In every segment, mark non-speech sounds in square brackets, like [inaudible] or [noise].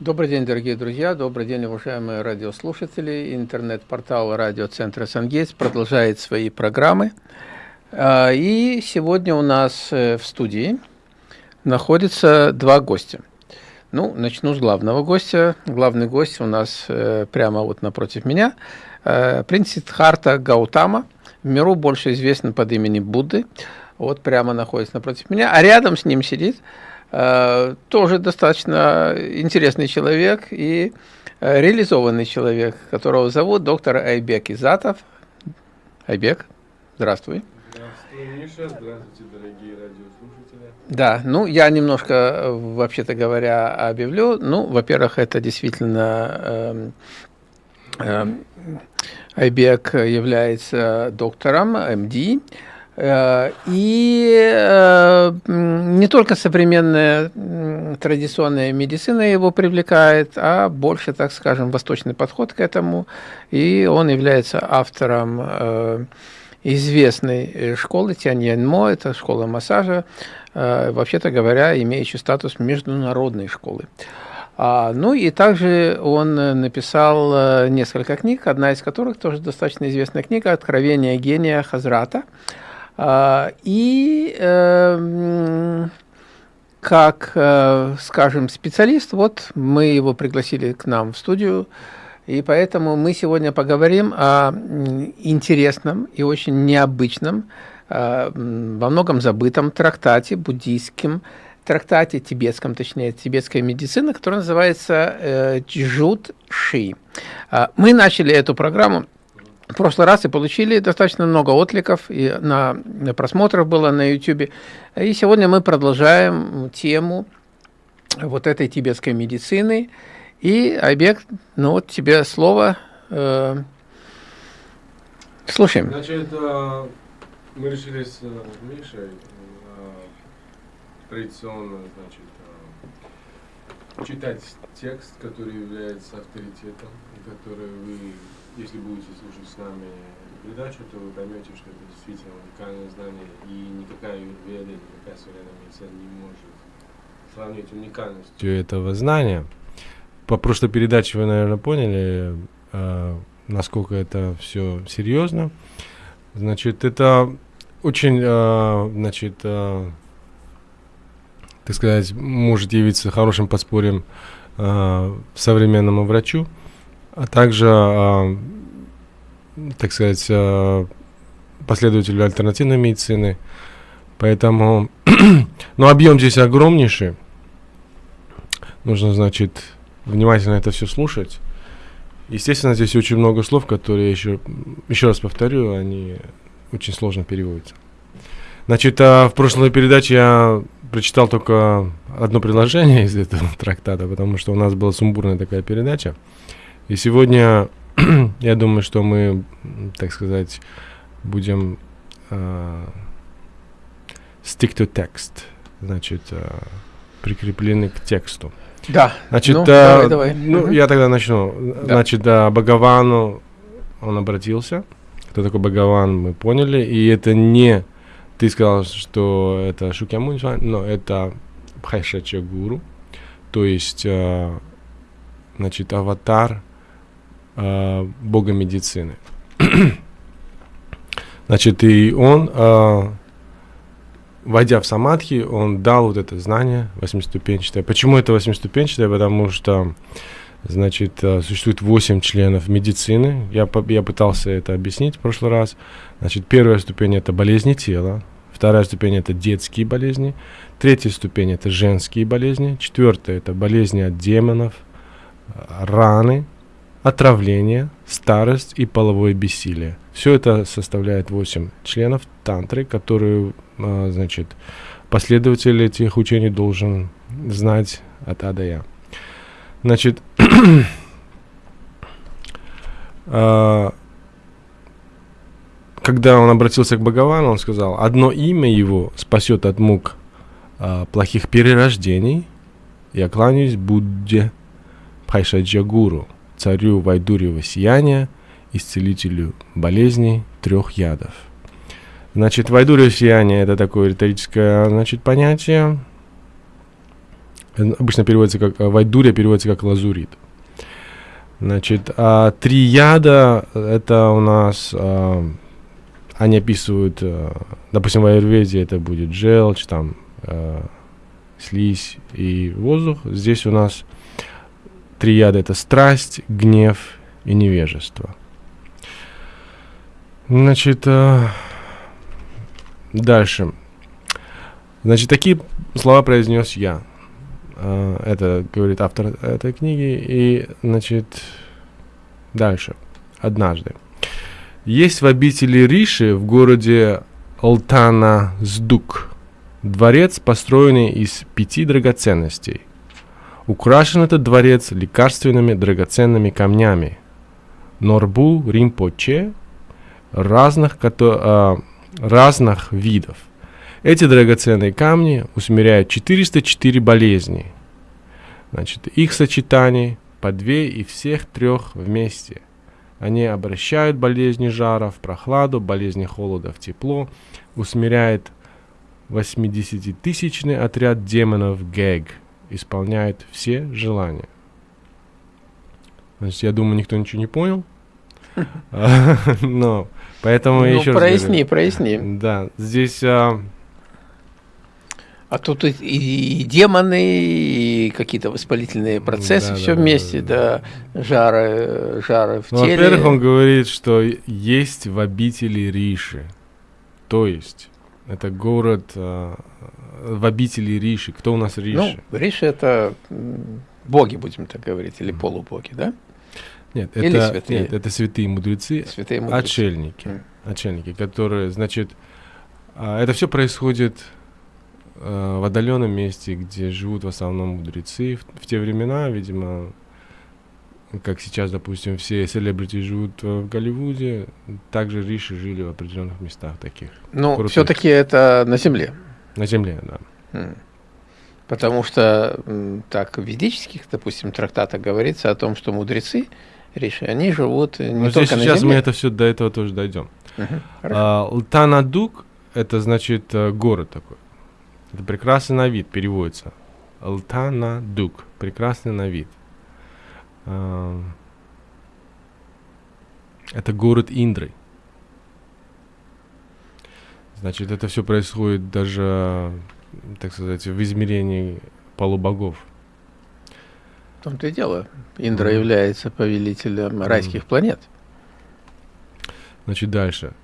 Добрый день, дорогие друзья, добрый день, уважаемые радиослушатели. Интернет-портал радиоцентра «Сангейтс» продолжает свои программы. А, и сегодня у нас э, в студии находится два гостя. Ну, начну с главного гостя. Главный гость у нас э, прямо вот напротив меня. Э, принц Сиддхарта Гаутама, в миру больше известен под именем Будды. Вот прямо находится напротив меня. А рядом с ним сидит тоже достаточно интересный человек и э, реализованный человек, которого зовут доктор Айбек Изатов. Айбек, здравствуй. Здравствуй, Миша. Здравствуйте, дорогие радиослушатели. Да, ну я немножко, вообще-то говоря, объявлю. Ну, во-первых, это действительно э, э, Айбек является доктором МД, Э, и э, не только современная традиционная медицина его привлекает, а больше, так скажем, восточный подход к этому. И он является автором э, известной школы Тяньяньмо, это школа массажа, вообще-то говоря, имеющая статус международной школы. А, ну и также он написал несколько книг, одна из которых тоже достаточно известная книга «Откровение гения Хазрата». А, и эм, как, э, скажем, специалист, вот мы его пригласили к нам в студию, и поэтому мы сегодня поговорим о интересном и очень необычном, э, во многом забытом трактате буддийском, трактате тибетском, точнее, тибетской медицины, который называется э, Джут Ши. А, мы начали эту программу в прошлый раз и получили достаточно много откликов, и на, на просмотров было на YouTube. И сегодня мы продолжаем тему вот этой тибетской медицины. И, Айбек, ну вот тебе слово. Э, слушаем. Значит, э, мы решили с э, Мишей э, традиционно, значит, читать текст, который является авторитетом, который вы если будете слушать с нами передачу, то вы поймете, что это действительно уникальное знание, и никакая юрведа, никакая современная медицина не может сравнить уникальность этого знания. По прошлой передаче вы, наверное, поняли, э, насколько это все серьезно. Значит, это очень, э, значит, э, так сказать, может явиться хорошим подспорьем современному врачу а также, э, так сказать, э, последователю альтернативной медицины. Поэтому, [clears throat] ну, объем здесь огромнейший. Нужно, значит, внимательно это все слушать. Естественно, здесь очень много слов, которые еще, еще раз повторю, они очень сложно переводятся. Значит, а в прошлой передаче я прочитал только одно предложение из этого [laughs] трактата, потому что у нас была сумбурная такая передача. И сегодня [clears throat] я думаю, что мы, так сказать, будем uh, stick to text, значит, uh, прикреплены к тексту. Да. Значит, ну, uh, давай, давай. ну угу. я тогда начну. Да. Значит, uh, Бхагавану он обратился. Кто такой Бхагаван, мы поняли. И это не ты сказал, что это Шукьямунь, но это Бхайшача Гуру, то есть, uh, значит, аватар э, бога медицины. [clears throat] Значит, и он, э, войдя в самадхи, он дал вот это знание восьмиступенчатое. Почему это восьмиступенчатое? Потому что, значит, э, существует восемь членов медицины. Я, я пытался это объяснить в прошлый раз. Значит, первая ступень – это болезни тела. Вторая ступень – это детские болезни. Третья ступень – это женские болезни. Четвертая – это болезни от демонов, раны – отравление, старость и половое бессилие. Все это составляет 8 членов тантры, которые, а, значит, последователь этих учений должен знать от А до Я. Значит, [clears throat] а, когда он обратился к Бхагавану, он сказал, одно имя его спасет от мук а, плохих перерождений. Я кланяюсь Будде Пайшаджагуру царю Вайдурьева сияния, исцелителю болезней трех ядов. Значит, Вайдурьево сияние – это такое риторическое значит, понятие. обычно переводится как Вайдурия, переводится как лазурит. Значит, а, три яда это у нас а, они описывают, а, допустим, в аюрведе это будет желчь, там а, слизь и воздух. Здесь у нас три яда это страсть, гнев и невежество. Значит, а, дальше. Значит, такие слова произнес я. А, это говорит автор этой книги. И, значит, дальше. Однажды. Есть в обители Риши в городе Алтана-Сдук дворец, построенный из пяти драгоценностей. Украшен этот дворец лекарственными драгоценными камнями. Норбу Римпоче разных, э, разных видов. Эти драгоценные камни усмиряют 404 болезни. Значит, их сочетание по две и всех трех вместе. Они обращают болезни жара в прохладу, болезни холода в тепло, усмиряет 80-тысячный отряд демонов Гэг, исполняет все желания. Значит, я думаю, никто ничего не понял. [laughs] Но поэтому ну, еще проясни, проясни. Да, здесь а, а тут и, и, и демоны, и какие-то воспалительные процессы, да, все да, вместе, да, да, жары, жары в ну, теле. Во-первых, он говорит, что есть в обители Риши. То есть, это город э, в обители Риши. Кто у нас Риши? Ну, Риши это боги, будем так говорить, или полубоги, да? Нет, или это, святые? Нет, это святые мудрецы, святые мудрецы. отшельники, mm. отшельники, которые, значит, а, это все происходит Э, в отдаленном месте, где живут в основном мудрецы. В, в те времена, видимо, как сейчас, допустим, все селебрити живут в Голливуде, также риши жили в определенных местах таких. Ну, все-таки это на земле. На земле, да. Потому что так в ведических, допустим, трактатах говорится о том, что мудрецы, риши, они живут не Но только здесь на сейчас мы это все до этого тоже дойдем. Uh-huh. А, Лтанадук это значит э, город такой. Это прекрасный на вид переводится. Алтана Дук. Прекрасный на вид. Это город Индры. Значит, это все происходит даже, так сказать, в измерении полубогов. В том-то и дело. Индра mm. является повелителем mm. райских планет. Значит, дальше.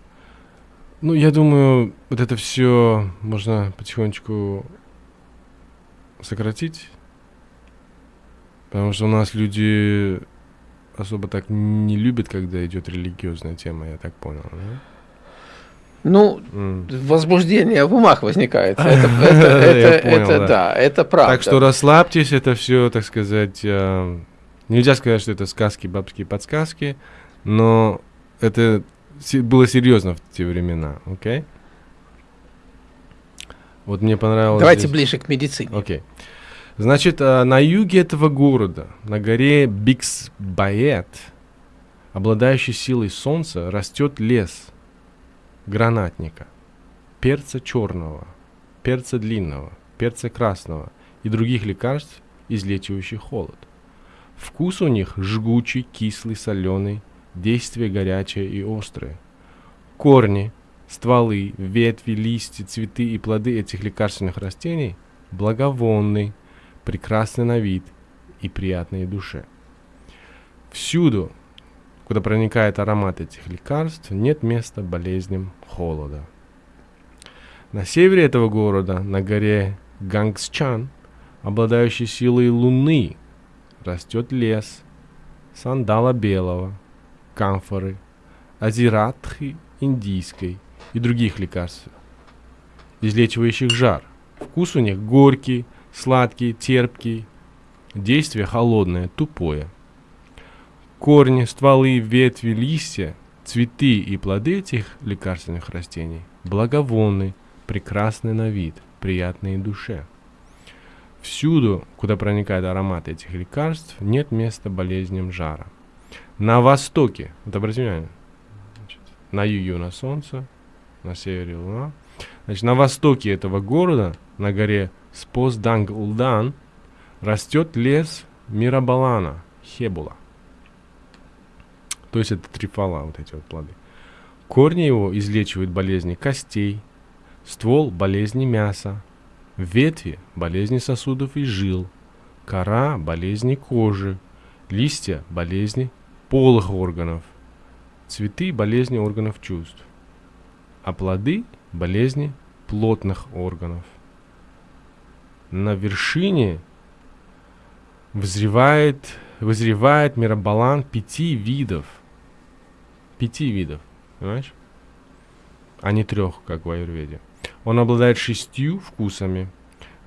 Ну, я думаю, вот это все можно потихонечку сократить. Потому что у нас люди особо так не любят, когда идет религиозная тема, я так понял. Да? Ну, mm. возбуждение в умах возникает. [laughs] Это, это, это, понял, это да. да, это правда. Так что расслабьтесь, это все, так сказать, э, нельзя сказать, что это сказки, бабские подсказки, но это было серьезно в те времена, окей? Okay? Вот мне понравилось. Давайте здесь... ближе к медицине. Окей. Okay. Значит, а, на юге этого города, на горе Бикс-Баэт, обладающий силой солнца, растет лес гранатника, перца черного, перца длинного, перца красного и других лекарств, излечивающих холод. Вкус у них жгучий, кислый, соленый, действие горячее и острое. Корни, стволы, ветви, листья, цветы и плоды этих лекарственных растений благовонны, прекрасны на вид и приятные душе. Всюду, куда проникает аромат этих лекарств, нет места болезням холода. На севере этого города, на горе Гангсчан, обладающей силой луны, растет лес сандала белого, камфоры, азиратхи индийской и других лекарств, излечивающих жар. Вкус у них горький, сладкий, терпкий, действие холодное, тупое. Корни, стволы, ветви, листья, цветы и плоды этих лекарственных растений благовонны, прекрасны на вид, приятные душе. Всюду, куда проникает аромат этих лекарств, нет места болезням жара. На востоке, вот обратите внимание, значит, на юге у нас солнце, на севере луна. Значит, на востоке этого города, на горе Спосданг-Улдан, растет лес Мирабалана, Хебула. То есть это трифала, вот эти вот плоды. Корни его излечивают болезни костей, ствол – болезни мяса, ветви – болезни сосудов и жил, кора – болезни кожи, листья – болезни полых органов, цветы – болезни органов чувств, а плоды – болезни плотных органов. На вершине взревает, вызревает миробалан пяти видов. Пяти видов, понимаешь? А не трех, как в аюрведе. Он обладает шестью вкусами,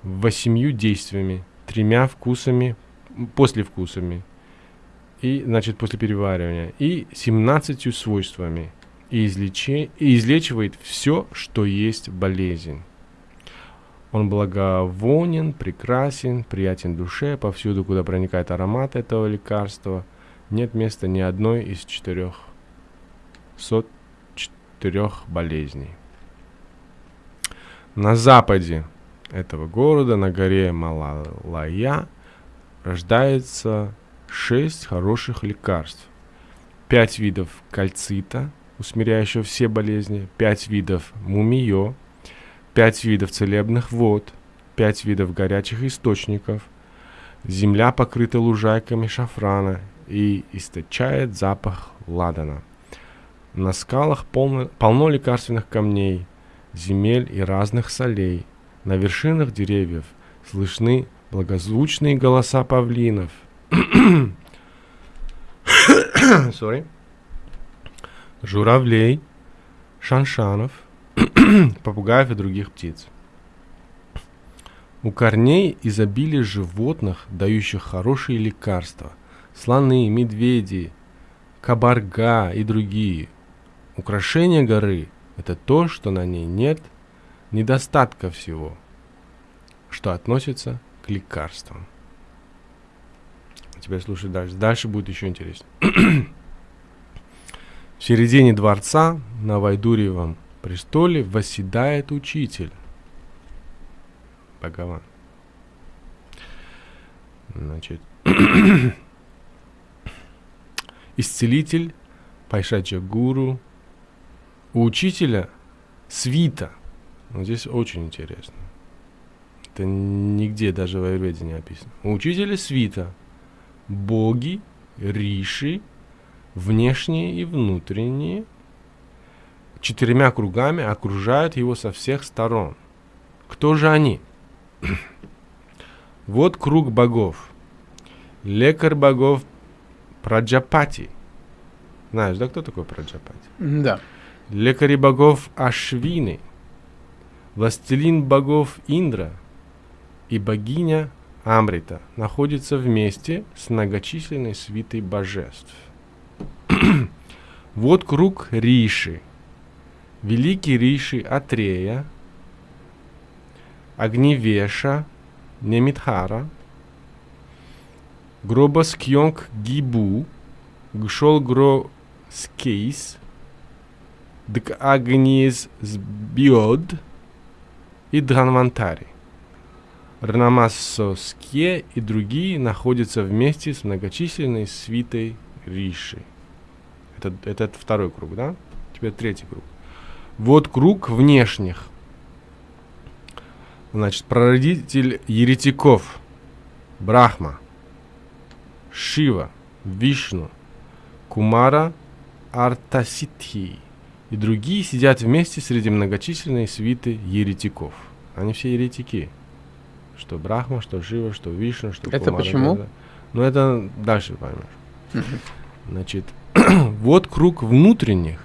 восемью действиями, тремя вкусами, после вкусами, и, значит, после переваривания, и семнадцатью свойствами, и, излечи, и излечивает все, что есть болезнь. Он благовонен, прекрасен, приятен душе, повсюду, куда проникает аромат этого лекарства, нет места ни одной из четырех сот четырех болезней. На западе этого города, на горе Малалая, рождается шесть хороших лекарств. Пять видов кальцита, усмиряющего все болезни, пять видов мумиё, пять видов целебных вод, пять видов горячих источников. Земля покрыта лужайками шафрана и источает запах ладана. На скалах полно, полно лекарственных камней, земель и разных солей. На вершинах деревьев слышны благозвучные голоса павлинов. [coughs] Sorry. Журавлей, шаншанов, [clears throat] попугаев и других птиц. У корней изобилие животных, дающих хорошие лекарства. Слоны, медведи, кабарга и другие. Украшение горы – это то, что на ней нет недостатка всего, что относится к лекарствам. Теперь слушай дальше. Дальше будет еще интереснее. [clears throat] В середине дворца на Вайдурьевом престоле восседает учитель. Бхагаван. Значит, [coughs] исцелитель, Пайшача Гуру. У учителя свита. Вот здесь очень интересно. Это нигде даже в Айурведе не описано. У учителя свита. Боги, риши, внешние и внутренние, четырьмя кругами окружают его со всех сторон. Кто же они? [clears throat] вот круг богов. Лекарь богов Праджапати. Знаешь, да, кто такой Праджапати? Да. Лекари богов Ашвины. Властелин богов Индра и богиня Амрита находятся вместе с многочисленной свитой божеств. [clears throat] вот круг Риши. Великий Риши Атрея, Агнивеша, Немитхара, Гробоскьонг Гибу, Гшолгро Скейс, Дк Агниз Сбиод и Дранвантари. Рнамассоске и другие находятся вместе с многочисленной свитой Риши. Это, это второй круг, да? Теперь третий круг. Вот круг внешних. Значит, прародитель еретиков. Брахма. Шива. Вишну. Кумара. Артаситхи. И другие сидят вместе среди многочисленной свиты еретиков. Они все еретики. Что Брахма, что Шива, что Вишну, что Это Кумара. почему? Да. Ну, это дальше поймешь. Значит, [clears throat] вот круг внутренних.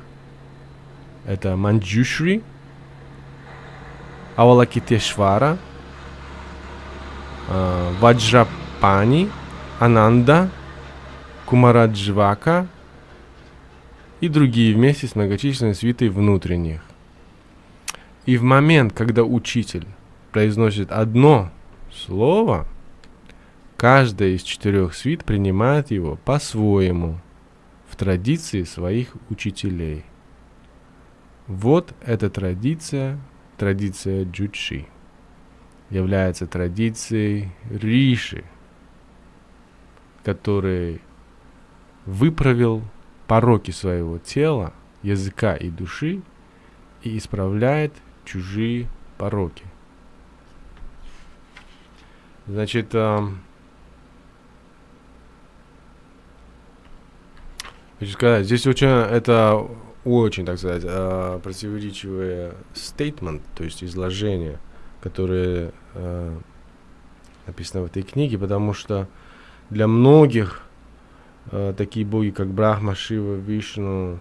Это Манджушри, Авалакитешвара, э, Ваджрапани, Ананда, Кумараджвака и другие вместе с многочисленной свитой внутренних. И в момент, когда учитель произносит одно слово, каждая из четырех свит принимает его по-своему – в традиции своих учителей. Вот эта традиция, традиция джучи, является традицией риши, который выправил пороки своего тела, языка и души и исправляет чужие пороки. Значит, э, хочу сказать, здесь очень, это очень, так сказать, э, противоречивое statement, то есть изложение, которое э, написано в этой книге, потому что для многих э, такие боги, как Брахма, Шива, Вишну,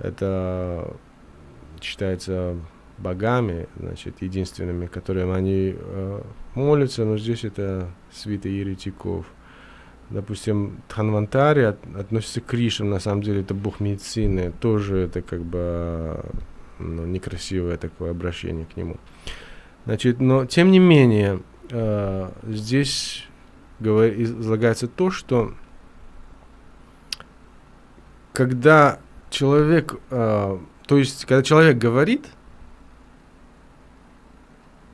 это считается богами, значит, единственными, которым они э, молятся, но здесь это свита еретиков. Допустим, Тханвантари от, относится к Кришам, на самом деле это бог медицины, тоже это как бы ну, некрасивое такое обращение к нему. Значит, но тем не менее, э, здесь говор, излагается то, что когда человек, э, то есть когда человек говорит,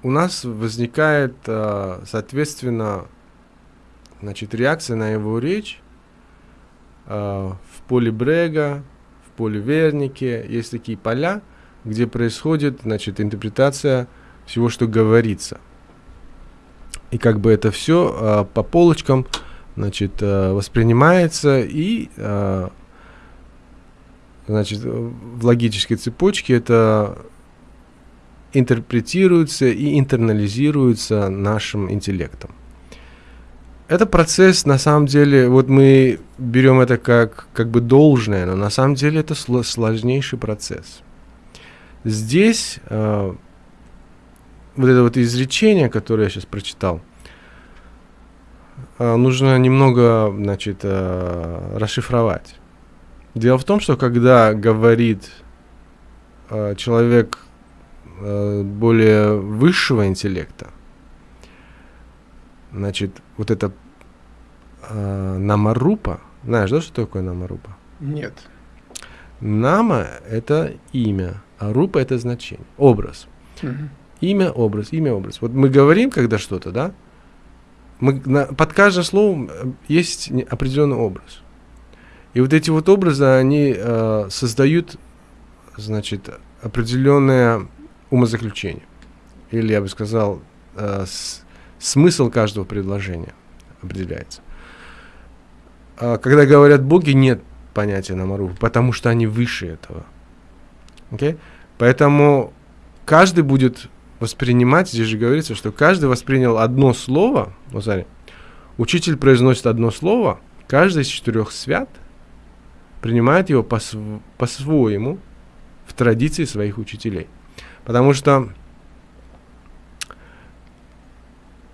у нас возникает, э, соответственно, значит, реакция на его речь э, в поле Брега, в поле Вернике. Есть такие поля, где происходит, значит, интерпретация всего, что говорится. И как бы это все э, по полочкам, значит, э, воспринимается и, э, значит, в логической цепочке это интерпретируется и интернализируется нашим интеллектом. Это процесс, на самом деле, вот мы берем это как, как бы должное, но на самом деле это сложнейший процесс. Здесь э, вот это вот изречение, которое я сейчас прочитал, э, нужно немного, значит, э, расшифровать. Дело в том, что когда говорит э, человек Э, более высшего интеллекта, значит, вот это э, намарупа, знаешь, да, что такое намарупа? Нет. Нама – это имя, а рупа – это значение, образ. Угу. Имя, образ, имя, образ. Вот мы говорим, когда что-то, да, мы, на, под каждым словом э, есть определенный образ. И вот эти вот образы, они э, создают, значит, определенное умозаключение. Или, я бы сказал, э, с, смысл каждого предложения определяется. А когда говорят боги, нет понятия намару, потому что они выше этого. Okay? Поэтому каждый будет воспринимать, здесь же говорится, что каждый воспринял одно слово, вот смотри, учитель произносит одно слово, каждый из четырех свят принимает его по-своему в традиции своих учителей. Потому что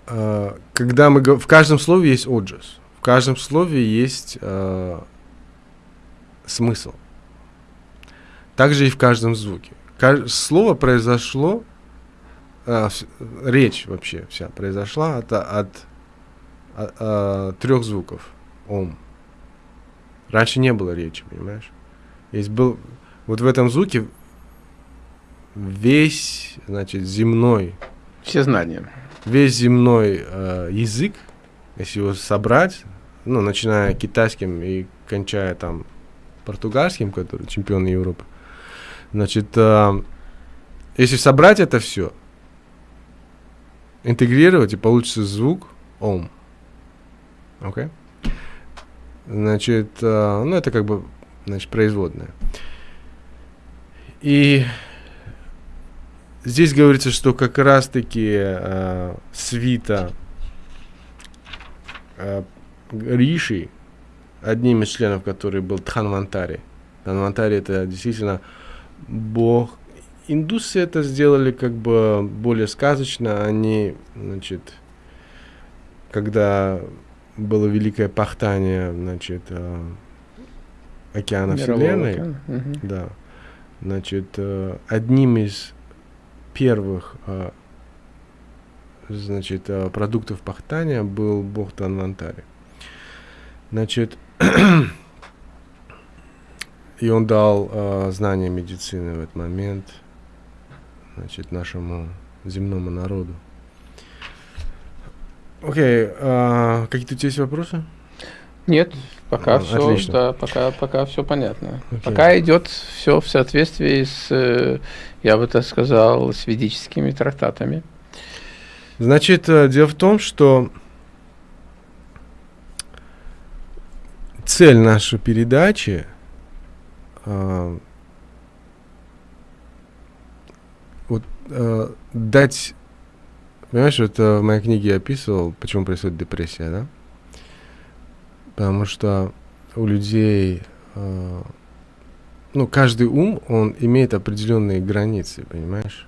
э, когда мы в каждом слове есть оджас, в каждом слове есть э, смысл. Также и в каждом звуке. Кажд... Слово произошло, э, речь вообще вся произошла от, от, от, от э, трех звуков. Ом. Раньше не было речи, понимаешь? Есть был вот в этом звуке весь, значит, земной... Все знания. Весь земной э, язык, если его собрать, ну, начиная китайским и кончая там португальским, который чемпион Европы, значит, э, если собрать это все, интегрировать, и получится звук ом. Окей? Okay? Значит, э, ну, это как бы, значит, производная. И Здесь говорится, что как раз-таки э, свита Риши, одним из членов который был Тханвантари. Тханвантари это действительно бог. Индусы это сделали как бы более сказочно. Они, значит, когда было великое пахтание, значит, э, океана Мирового Вселенной, океана. Угу. да, значит, э, одним из первых значит, а, продуктов пахтания был бог Танвантари. Значит, [clears throat] и он дал э, знания медицины в этот момент значит, нашему земному народу. Окей, okay, э, какие-то у тебя есть вопросы? Нет, пока А, все, отлично. да, пока, пока все понятно. Окей. Пока идет все в соответствии с, э, я бы так сказал, с ведическими трактатами. Значит, э, дело в том, что цель нашей передачи э, вот э, дать, понимаешь, вот э, в моей книге я описывал, почему происходит депрессия, да? Потому что у людей, э, ну, каждый ум, он имеет определенные границы, понимаешь?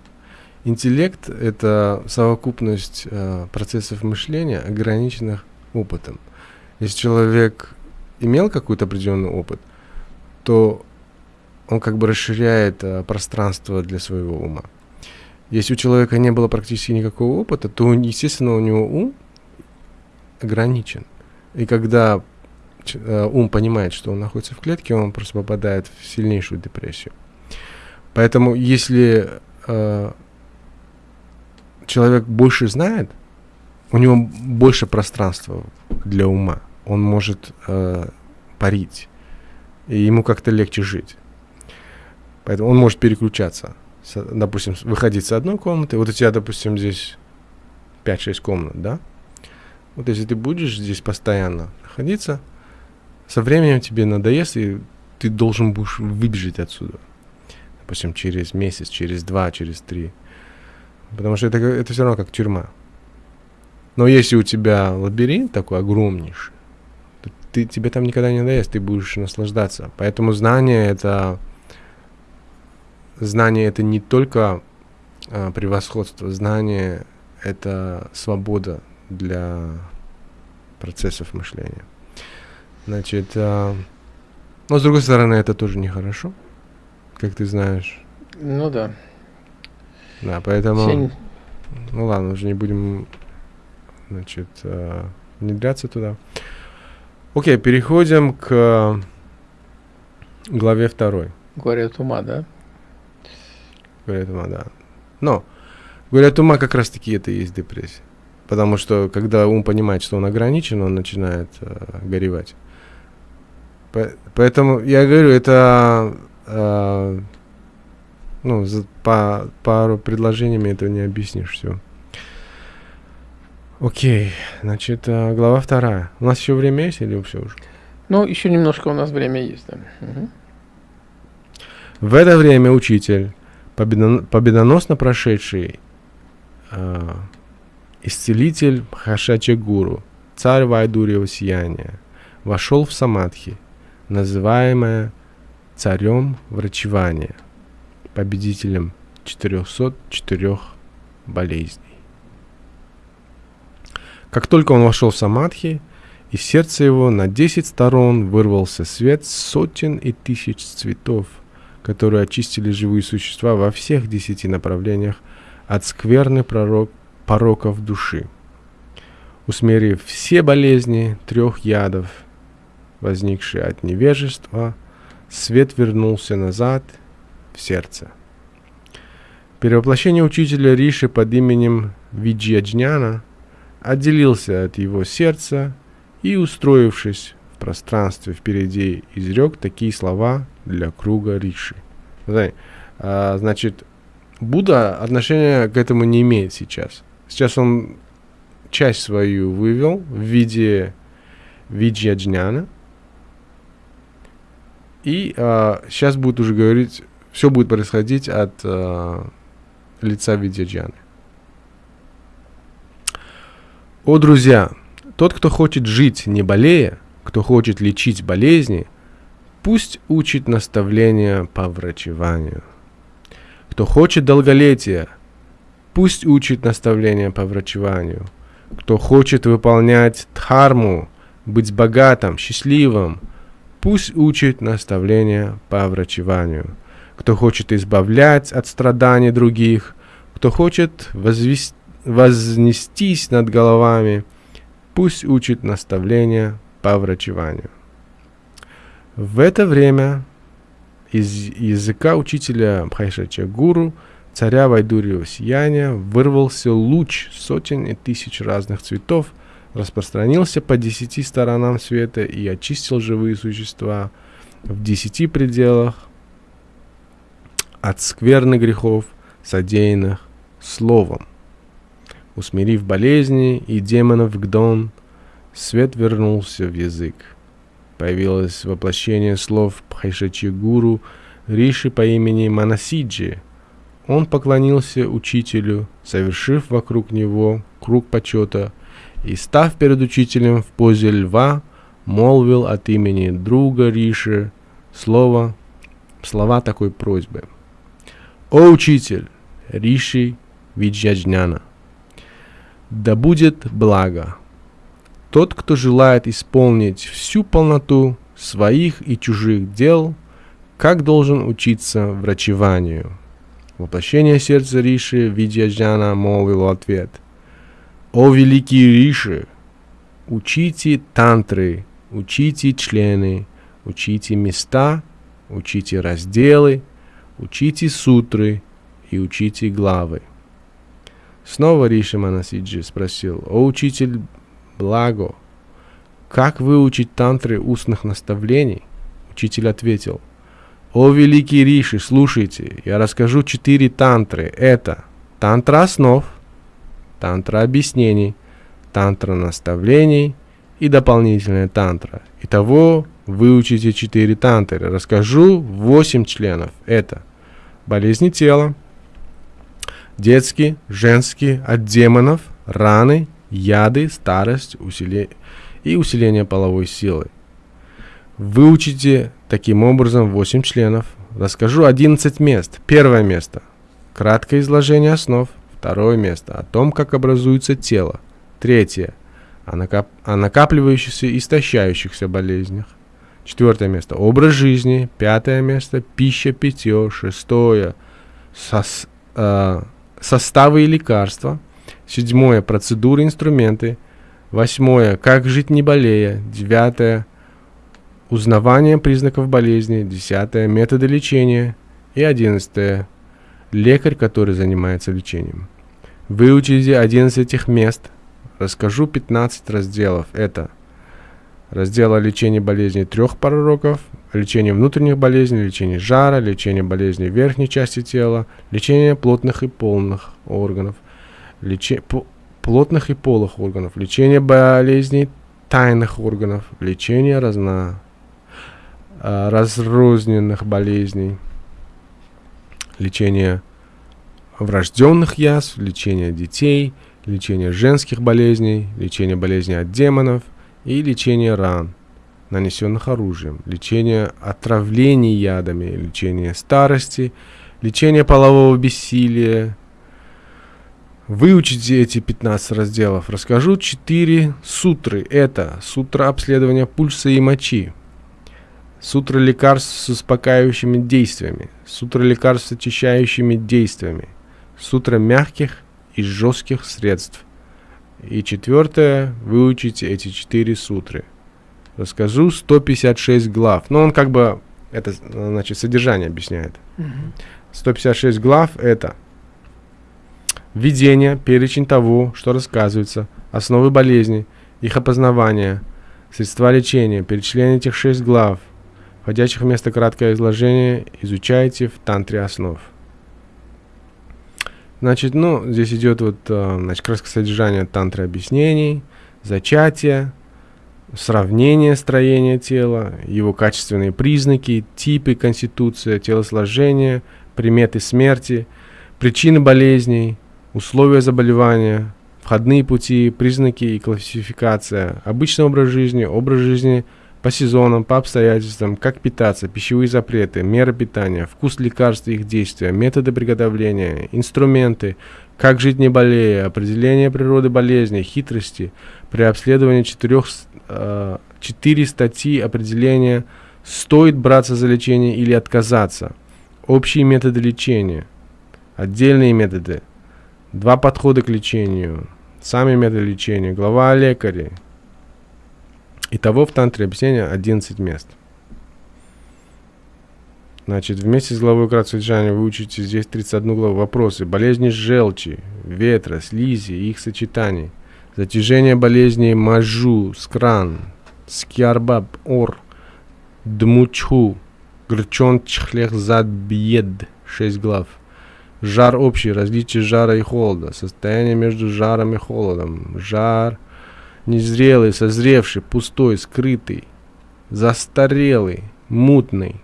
Интеллект — это совокупность э, процессов мышления, ограниченных опытом. Если человек имел какой-то определенный опыт, то он как бы расширяет э, пространство для своего ума. Если у человека не было практически никакого опыта, то, естественно, у него ум ограничен. И когда э, ум понимает, что он находится в клетке, он просто попадает в сильнейшую депрессию. Поэтому, если э, человек больше знает, у него больше пространства для ума. Он может э, парить. И ему как-то легче жить. Поэтому он может переключаться. С- допустим, выходить с одной комнаты. Вот у тебя, допустим, здесь 5-6 комнат, да? Вот если ты будешь здесь постоянно находиться, со временем тебе надоест, и ты должен будешь выбежать отсюда. Допустим, через месяц, через два, через три. Потому что это, это все равно как тюрьма. Но если у тебя лабиринт такой огромнейший, то ты, тебе там никогда не надоест, ты будешь наслаждаться. Поэтому знание это... Знание это не только а, превосходство, знание это свобода для процессов мышления. Значит, а, но с другой стороны, это тоже нехорошо, как ты знаешь. Ну да. Да, поэтому... Сень- Ну ладно, уже не будем, значит, э, внедряться туда. Окей, переходим к главе второй. Говорят ума, да? Говорят ума, да. Но, говорят ума как раз-таки это и есть депрессия. Потому что, когда ум понимает, что он ограничен, он начинает э, горевать. По- поэтому я говорю, это э, ну, за по пару предложениями это не объяснишь все. Окей, значит, э, глава вторая. У нас еще время есть или все уже? Ну, еще немножко у нас время есть, да. Мгм. В это время учитель, победон- победоносно прошедший а, исцелитель Хашача Гуру, царь Вайдурьева сияния, вошел в самадхи, называемое царем врачевания, победителем 404 болезней. Как только он вошел в самадхи, из сердца его на 10 сторон вырвался свет сотен и тысяч цветов, которые очистили живые существа во всех десяти направлениях от скверны пророк, пороков души. Усмирив все болезни трех ядов, возникшие от невежества, свет вернулся назад в сердце. Перевоплощение учителя Риши под именем Виджьяджняна отделился от его сердца и, устроившись в пространстве впереди, изрек такие слова для круга Риши. А, значит, Будда отношения к этому не имеет сейчас. Сейчас он часть свою вывел в виде виджьяджняна. И а, сейчас будет уже говорить, все будет происходить от а, лица видьяджаны. О, друзья, тот, кто хочет жить не болея, кто хочет лечить болезни, пусть учит наставления по врачеванию. Кто хочет долголетия, пусть учит наставления по врачеванию. Кто хочет выполнять дхарму, быть богатым, счастливым, пусть учит наставления по врачеванию. Кто хочет избавлять от страданий других, кто хочет возвес- вознестись над головами, пусть учит наставления по врачеванию. В это время из языка учителя Бхайшача Гуру, царя Вайдурьева сияния, вырвался луч сотен и тысяч разных цветов, распространился по десяти сторонам света и очистил живые существа в десяти пределах от скверны грехов, содеянных словом. Усмирив болезни и демонов Гдон, свет вернулся в язык. Появилось воплощение слов Пхайшачи Гуру Риши по имени Манасиджи. Он поклонился учителю, совершив вокруг него круг почета, и, став перед учителем в позе льва, молвил от имени друга Риши слово, слова такой просьбы. «О учитель, Риши Виджаджняна, да будет благо. Тот, кто желает исполнить всю полноту своих и чужих дел, как должен учиться врачеванию? Воплощение сердца Риши Видьяджана молвил ответ. О великий Риши, учите тантры, учите члены, учите места, учите разделы, учите сутры и учите главы. Снова Риши Манасиджи спросил, «О учитель Благо, как выучить тантры устных наставлений?» Учитель ответил, «О великий Риши, слушайте, я расскажу четыре тантры. Это тантра основ, тантра объяснений, тантра наставлений и дополнительная тантра. Итого выучите четыре тантры. Расскажу восемь членов. Это болезни тела, детские, женские, от демонов, раны, яды, старость усиле... и усиление половой силы. Выучите таким образом 8 членов. Расскажу 11 мест. Первое место. Краткое изложение основ. Второе место. О том, как образуется тело. Третье. О, накап... о накапливающихся и истощающихся болезнях. Четвертое место. Образ жизни. Пятое место. Пища, питье. Шестое. Сос... Э составы и лекарства. Седьмое – процедуры, инструменты. Восьмое – как жить не болея. Девятое – узнавание признаков болезни. Десятое – методы лечения. И одиннадцатое – лекарь, который занимается лечением. Выучите 11 этих мест. Расскажу 15 разделов. Это раздел о лечении болезней трех пророков, лечение внутренних болезней, лечение жара, лечение болезней верхней части тела, лечение плотных и полных органов, лече, плотных и полых органов, лечение болезней тайных органов, лечение разно, а, разрозненных болезней, лечение врожденных язв, лечение детей, лечение женских болезней, лечение болезней от демонов и лечение ран – нанесенных оружием, лечение отравлений ядами, лечение старости, лечение полового бессилия. Выучите эти 15 разделов. Расскажу 4 сутры. Это сутра обследования пульса и мочи, сутра лекарств с успокаивающими действиями, сутра лекарств с очищающими действиями, сутра мягких и жестких средств. И четвертое, выучите эти четыре сутры расскажу 156 глав. Но он как бы это, значит, содержание объясняет. 156 глав это введение, перечень того, что рассказывается, основы болезни, их опознавание, средства лечения, перечисление этих шесть глав, входящих вместо краткое изложение, изучайте в тантре основ. Значит, ну, здесь идет вот, э, значит, краткое содержание тантры объяснений, зачатие, сравнение строения тела, его качественные признаки, типы, конституция, телосложение, приметы смерти, причины болезней, условия заболевания, входные пути, признаки и классификация, обычный образ жизни, образ жизни по сезонам, по обстоятельствам, как питаться, пищевые запреты, меры питания, вкус лекарств и их действия, методы приготовления, инструменты, как жить не болея, определение природы болезни, хитрости при обследовании четырех Э, четыре статьи определения «Стоит браться за лечение или отказаться», «Общие методы лечения», «Отдельные методы», «Два подхода к лечению», «Сами методы лечения», «Глава о лекаре». Итого в тантре объяснения 11 мест. Значит, вместе с главой содержания вы учите здесь 31 главу. Вопросы. Болезни желчи, ветра, слизи и их сочетаний. Затяжение болезней Мажу, Скран, Скиарбаб, Ор, Дмучху, Грчон, Чхлех, Зад, Бьед. Шесть глав. Жар общий, различие жара и холода, состояние между жаром и холодом, жар незрелый, созревший, пустой, скрытый, застарелый, мутный,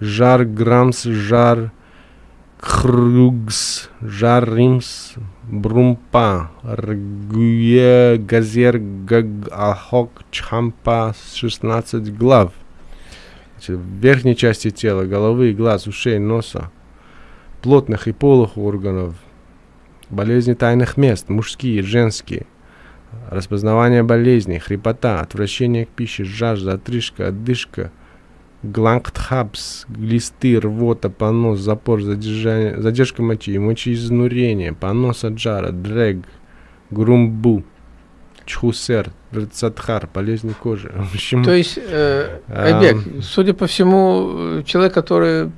жар грамс, жар кругс, жар римс, брумпа, ргуе, газер, гаг, ахок, чхампа, 16 глав. Значит, в верхней части тела, головы, глаз, ушей, носа, плотных и полых органов, болезни тайных мест, мужские, женские, распознавание болезней, хрипота, отвращение к пище, жажда, отрыжка, отдышка, глангтхабс, глисты, рвота, понос, запор, задержание, задержка мочи, мочеизнурение, понос от жара, дрэг, грумбу, чхусер, рецатхар, болезни кожи. [laughs] Общем, То есть, э, Айбек, судя по всему, человек, который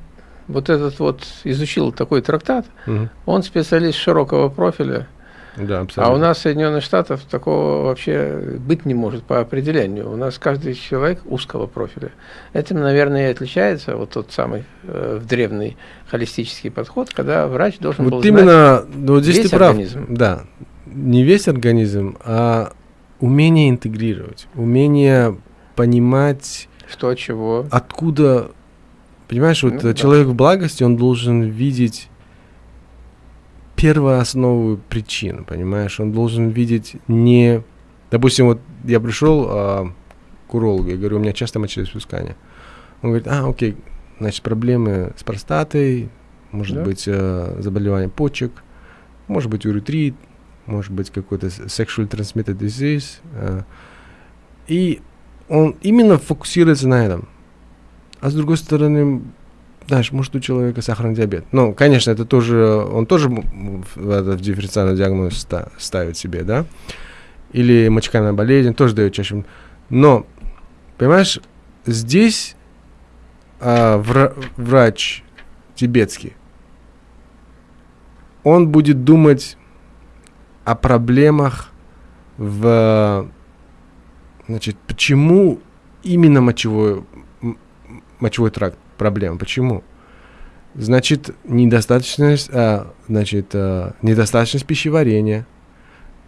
вот этот вот изучил такой трактат, мгм. он специалист широкого профиля. Да, А абсолютно. у нас в Соединенных Штатах такого вообще быть не может по определению. У нас каждый человек узкого профиля. Этим, наверное, и отличается вот тот самый э, древний холистический подход, когда врач должен был Вот знать, именно, ну, вот здесь весь ты прав. организм. Да, не весь организм, а умение интегрировать, умение понимать, что чего. откуда, понимаешь, вот Ну да. человек в благости, он должен видеть первооснову причин, понимаешь, он должен видеть не, допустим, вот я пришел а, к урологу, я говорю, у меня часто мочеиспускание. Он говорит, а, окей, значит, проблемы с простатой, может Да. быть, э, заболевание почек, может быть, уретрит, может быть, какой-то sexually transmitted disease. э, и он именно фокусируется на этом. А с другой стороны, знаешь, может у человека сахарный диабет. Ну, конечно, это тоже, он тоже в, дифференциальный диагноз ста- ставит себе, да? Или мочекаменная болезнь, тоже дает чаще. Но, понимаешь, здесь а, вра- врач тибетский, он будет думать о проблемах в... Значит, почему именно мочевой, мочевой тракт проблема? Почему? Значит, недостаточность, а, значит, а, недостаточность пищеварения.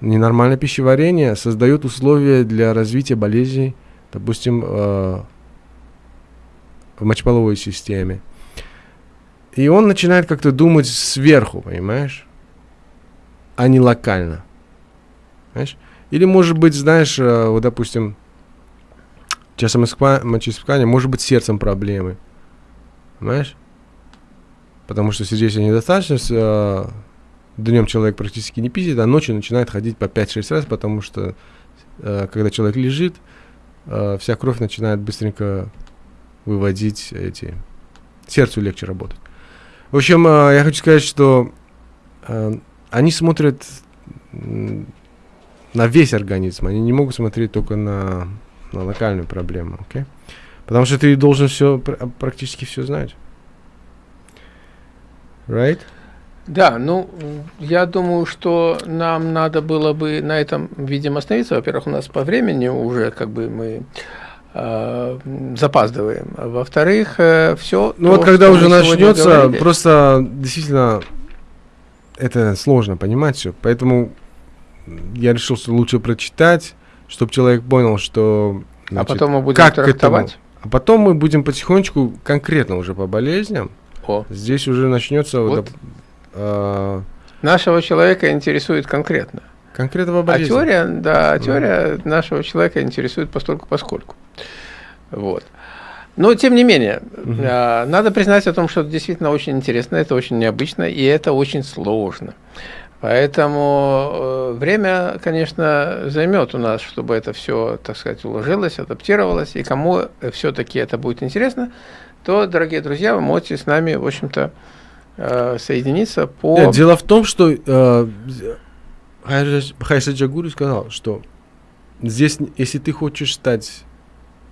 Ненормальное пищеварение создает условия для развития болезней, допустим, э, в мочеполовой системе. И он начинает как-то думать сверху, понимаешь? А не локально. Понимаешь? Или, может быть, знаешь, э, вот, допустим, часто мочеиспускание, может быть, сердцем проблемы. Понимаешь? Потому что сердечная недостаточность, э, днем человек практически не писит, а ночью начинает ходить по 5-6 раз, потому что, э, когда человек лежит, э, вся кровь начинает быстренько выводить эти... Сердцу легче работать. В общем, э, я хочу сказать, что э, они смотрят на весь организм, они не могут смотреть только на, на локальную проблему, окей? Потому что ты должен все, практически все знать. Right? Да, ну, я думаю, что нам надо было бы на этом, видимо, остановиться. Во-первых, у нас по времени уже как бы мы э, запаздываем. А Во-вторых, все. Ну вот когда уже начнется, просто действительно это сложно понимать все. Поэтому я решил, что лучше прочитать, чтобы человек понял, что... А значит, потом мы будем как трактовать. А потом мы будем потихонечку, конкретно уже по болезням, О, здесь уже начнется вот, доп- а, нашего человека интересует конкретно. конкретно по А теория, да, Мгм. теория нашего человека интересует постольку поскольку. Вот. Но тем не менее, а, надо признать о том, что это действительно очень интересно, это очень необычно и это очень сложно. Поэтому э, время, конечно, займет у нас, чтобы это все, так сказать, уложилось, адаптировалось. И кому все-таки это будет интересно, то, дорогие друзья, вы можете с нами, в общем-то, э, соединиться по... Дело в том, что э, Хайша Джагури сказал, что здесь, если ты хочешь стать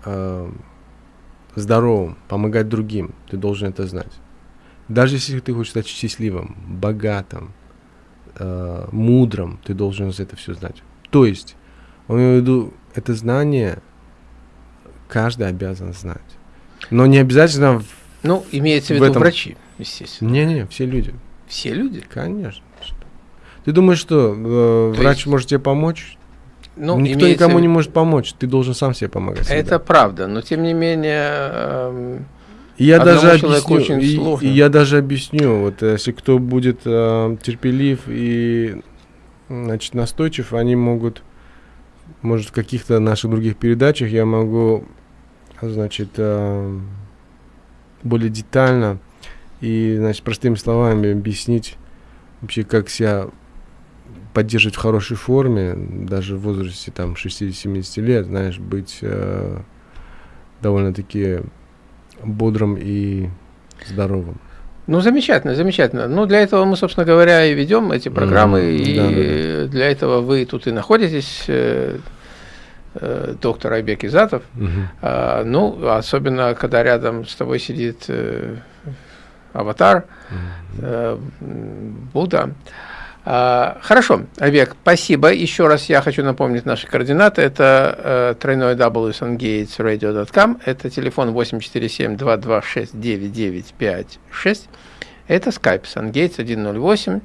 э, здоровым, помогать другим, ты должен это знать. Даже если ты хочешь стать счастливым, богатым, э, мудрым, ты должен это все знать. То есть, он имеет в виду, это знание каждый обязан знать. Но не обязательно... в- Ну, имеется в В виду этом- врачи, естественно. Не-не, все люди. Все люди. Конечно. Ты думаешь, что э, То врач есть- может тебе помочь? Ну, Никто имеется никому не может помочь. Ты должен сам себе помогать. всегда. Это правда, но тем не менее... И я Одному даже объясню, очень и- сложно. и я даже объясню, вот если кто будет э, терпелив и значит настойчив, они могут, может в каких-то наших других передачах я могу, значит, э, более детально и, значит, простыми словами объяснить вообще, как себя поддерживать в хорошей форме, даже в возрасте там 60-70 лет, знаешь, быть э, довольно-таки бодрым и здоровым. Ну, замечательно, замечательно. Ну, для этого мы, собственно говоря, и ведем эти программы, Мгм, и да-да-да. для этого вы тут и находитесь, э, э, доктор Айбек Изатов. А, ну, особенно, когда рядом с тобой сидит э, аватар, э, м, Будда. А, хорошо, Айбек, спасибо. Еще раз я хочу напомнить наши координаты. Это э, тройной www.sungatesradio.com. Это телефон 847-226-9956. Это Skype SunGates 108.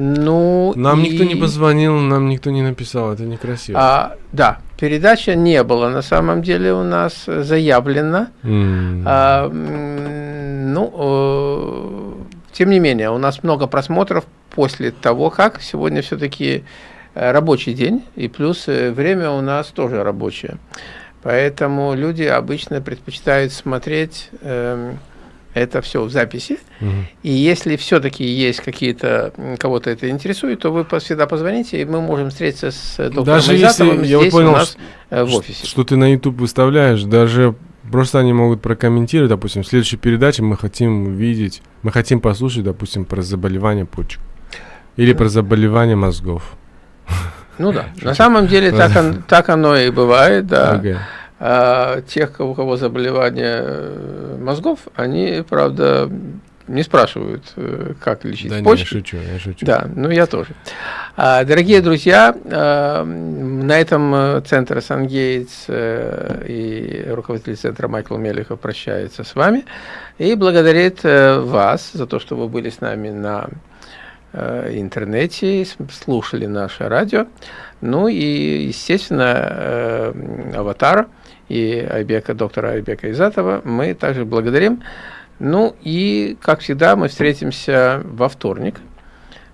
Ну, Нам никто не и- позвонил, нам никто не написал, это некрасиво. а, да, передача не было на самом деле у нас заявлена. М. А, ну, э, тем не менее, у нас много просмотров после того, как сегодня все-таки рабочий день, и плюс э, время у нас тоже рабочее. Поэтому люди обычно предпочитают смотреть эм, это все в записи. Мгм. И если все-таки есть какие-то, кого-то это интересует, то вы всегда позвоните, и мы можем встретиться с э, доктором Даже если я вот понял, у нас что- э, в офисе. Что ты на YouTube выставляешь, даже просто они могут прокомментировать, допустим, в следующей передаче мы хотим увидеть, мы хотим послушать, допустим, про заболевание почек. Или про заболевание мозгов. Ну да, [laughs] на самом деле так, он- так оно и бывает, да. Ага. А тех, у кого заболевание э, мозгов, они, правда, не спрашивают, э, как лечить Да почки. шучу, я шучу. Да, ну я тоже. А, Дорогие друзья, а, м, на этом э, центр Сангейтс э, и руководитель центра Майкл Мелехов прощается с вами и благодарит вас за то, что вы были с нами на интернете, слушали наше радио. Ну и, естественно, э, м, Аватар и Айбека, доктора Айбека Изатова мы также благодарим. Ну и, как всегда, мы встретимся во вторник.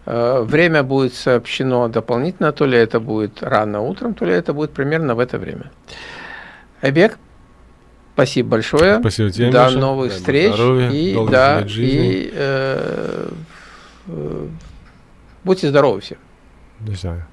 Э, Время будет сообщено дополнительно, то ли это будет рано утром, то ли это будет примерно в это время. Айбек, спасибо большое. Спасибо тебе, До Миша. новых Дай встреч. здоровья, и, да, и э, э, будьте здоровы все. До свидания.